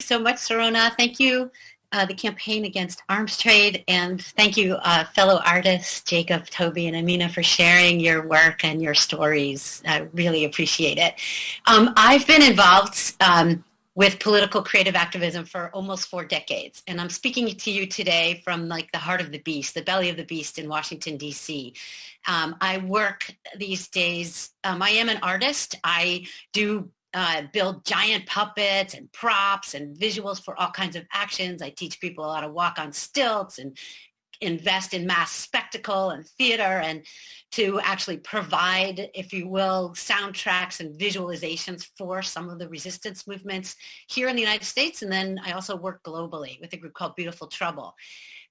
so much, Sirona. Thank you, uh, the Campaign Against Arms Trade, and thank you, uh, fellow artists, Jacob, Toby, and Amina, for sharing your work and your stories. I really appreciate it. Um, I've been involved um, with political creative activism for almost four decades. And I'm speaking to you today from like the heart of the beast, the belly of the beast in Washington, D.C. Um, I work these days, um, I am an artist. I do uh, build giant puppets and props and visuals for all kinds of actions. I teach people how to walk on stilts and invest in mass spectacle and theater and to actually provide, if you will, soundtracks and visualizations for some of the resistance movements here in the United States. And then I also work globally with a group called Beautiful Trouble.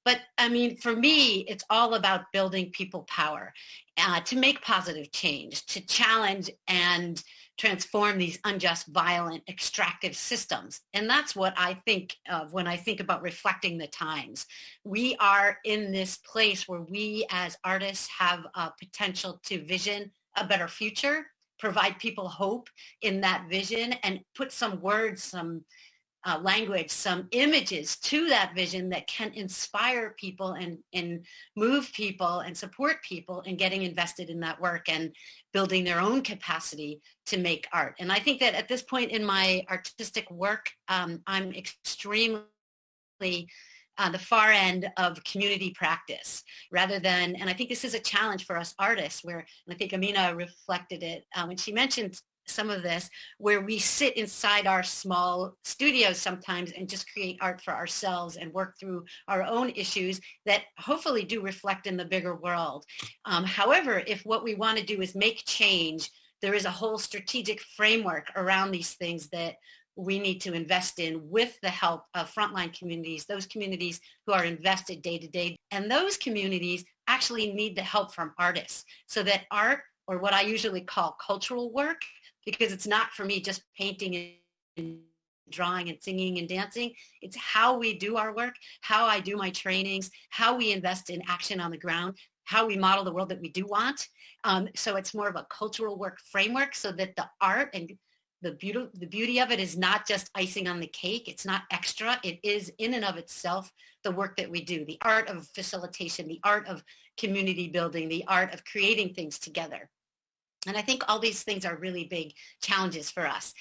But I mean, for me, it's all about building people power uh, to make positive change, to challenge and transform these unjust, violent, extractive systems. And that's what I think of when I think about reflecting the times. We are in this place where we as artists have a potential to vision a better future, provide people hope in that vision and put some words, some uh, language, some images to that vision that can inspire people and, and move people and support people in getting invested in that work and building their own capacity to make art. And I think that at this point in my artistic work, um, I'm extremely uh, the far end of community practice rather than, and I think this is a challenge for us artists where, and I think Amina reflected it uh, when she mentioned some of this where we sit inside our small studios sometimes and just create art for ourselves and work through our own issues that hopefully do reflect in the bigger world. Um, however, if what we want to do is make change, there is a whole strategic framework around these things that we need to invest in with the help of frontline communities, those communities who are invested day to day. And those communities actually need the help from artists so that art or what I usually call cultural work because it's not for me just painting and drawing and singing and dancing. It's how we do our work, how I do my trainings, how we invest in action on the ground, how we model the world that we do want. Um, so it's more of a cultural work framework so that the art and the beauty, the beauty of it is not just icing on the cake. It's not extra. It is in and of itself the work that we do, the art of facilitation, the art of community building, the art of creating things together. And I think all these things are really big challenges for us.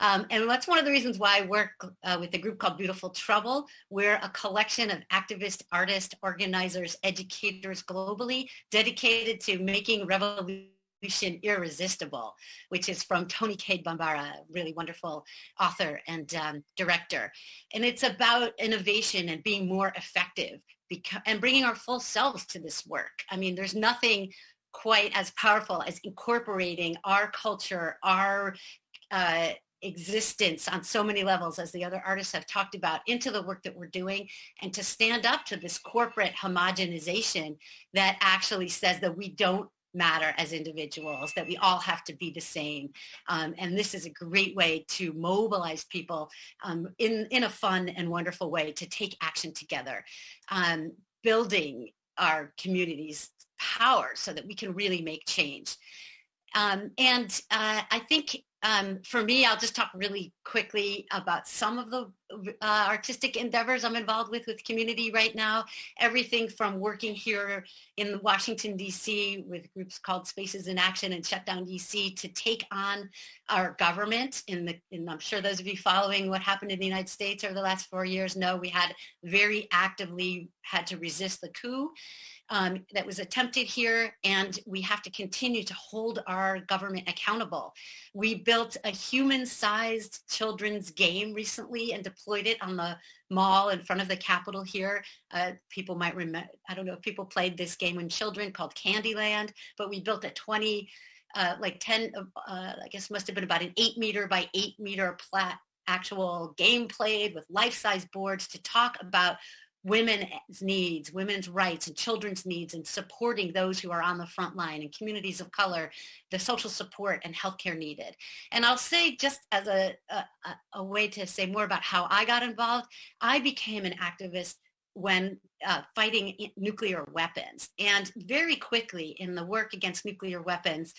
Um, and that's one of the reasons why I work uh, with a group called Beautiful Trouble. We're a collection of activists, artists, organizers, educators globally dedicated to making revolution irresistible, which is from Toni Cade Bambara, really wonderful author and um, director. And it's about innovation and being more effective and bringing our full selves to this work. I mean, there's nothing quite as powerful as incorporating our culture, our uh, existence on so many levels as the other artists have talked about into the work that we're doing and to stand up to this corporate homogenization that actually says that we don't matter as individuals, that we all have to be the same. Um, and this is a great way to mobilize people um, in, in a fun and wonderful way to take action together. Um, building our communities power so that we can really make change. Um, and uh, I think um, for me, I'll just talk really quickly about some of the uh, artistic endeavors I'm involved with with community right now. Everything from working here in Washington, D.C. with groups called Spaces in Action and Shutdown D.C. to take on our government. In the, and I'm sure those of you following what happened in the United States over the last four years know we had very actively had to resist the coup um, that was attempted here and we have to continue to hold our government accountable. We built a human-sized children's game recently and deployed it on the mall in front of the Capitol here. Uh, people might remember, I don't know if people played this game when children called Candyland, but we built a 20, uh, like 10, uh, I guess must have been about an eight meter by eight meter plat actual game played with life-size boards to talk about women's needs, women's rights and children's needs and supporting those who are on the front line and communities of color, the social support and healthcare needed. And I'll say just as a, a, a way to say more about how I got involved, I became an activist when uh, fighting nuclear weapons. And very quickly in the work against nuclear weapons,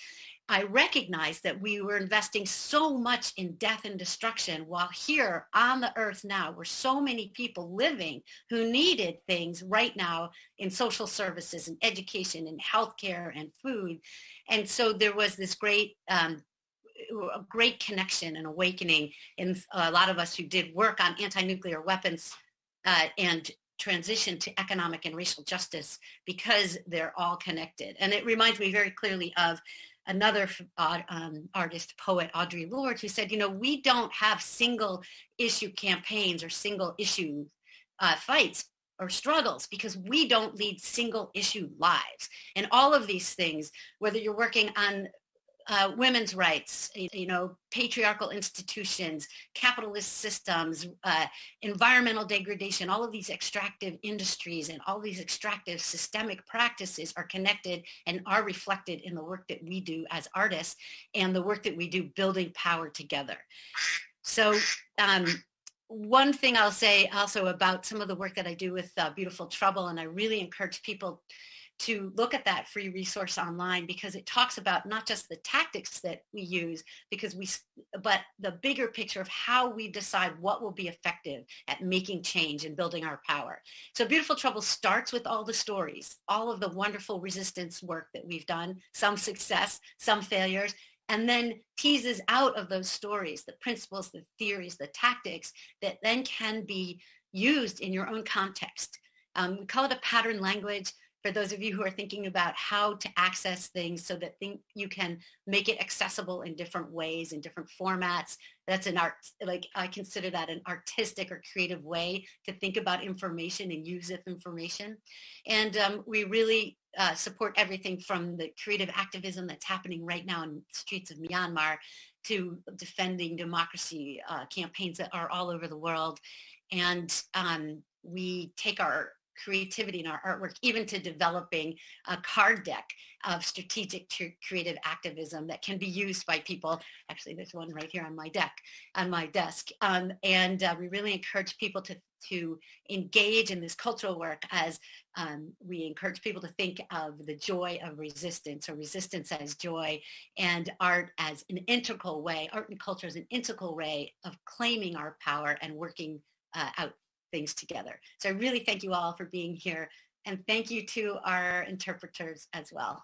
I recognized that we were investing so much in death and destruction while here on the earth now were so many people living who needed things right now in social services and education and healthcare and food. And so there was this great um, a great connection and awakening in a lot of us who did work on anti-nuclear weapons uh, and transition to economic and racial justice because they're all connected. And it reminds me very clearly of another uh, um, artist, poet, Audre Lorde, who said, you know, we don't have single issue campaigns or single issue uh, fights or struggles because we don't lead single issue lives. And all of these things, whether you're working on uh, women's rights, you know, patriarchal institutions, capitalist systems, uh, environmental degradation, all of these extractive industries and all these extractive systemic practices are connected and are reflected in the work that we do as artists and the work that we do building power together. So um, one thing I'll say also about some of the work that I do with uh, Beautiful Trouble, and I really encourage people to look at that free resource online because it talks about not just the tactics that we use because we but the bigger picture of how we decide what will be effective at making change and building our power. So Beautiful Trouble starts with all the stories, all of the wonderful resistance work that we've done, some success, some failures, and then teases out of those stories the principles, the theories, the tactics that then can be used in your own context. Um, we call it a pattern language for those of you who are thinking about how to access things so that think you can make it accessible in different ways, in different formats. That's an art, like I consider that an artistic or creative way to think about information and use of information. And um, we really uh, support everything from the creative activism that's happening right now in the streets of Myanmar to defending democracy uh, campaigns that are all over the world. And um, we take our creativity in our artwork, even to developing a card deck of strategic creative activism that can be used by people. Actually, there's one right here on my deck, on my desk. Um, and uh, we really encourage people to to engage in this cultural work as um, we encourage people to think of the joy of resistance or resistance as joy and art as an integral way, art and culture as an integral way of claiming our power and working uh, out things together. So I really thank you all for being here and thank you to our interpreters as well.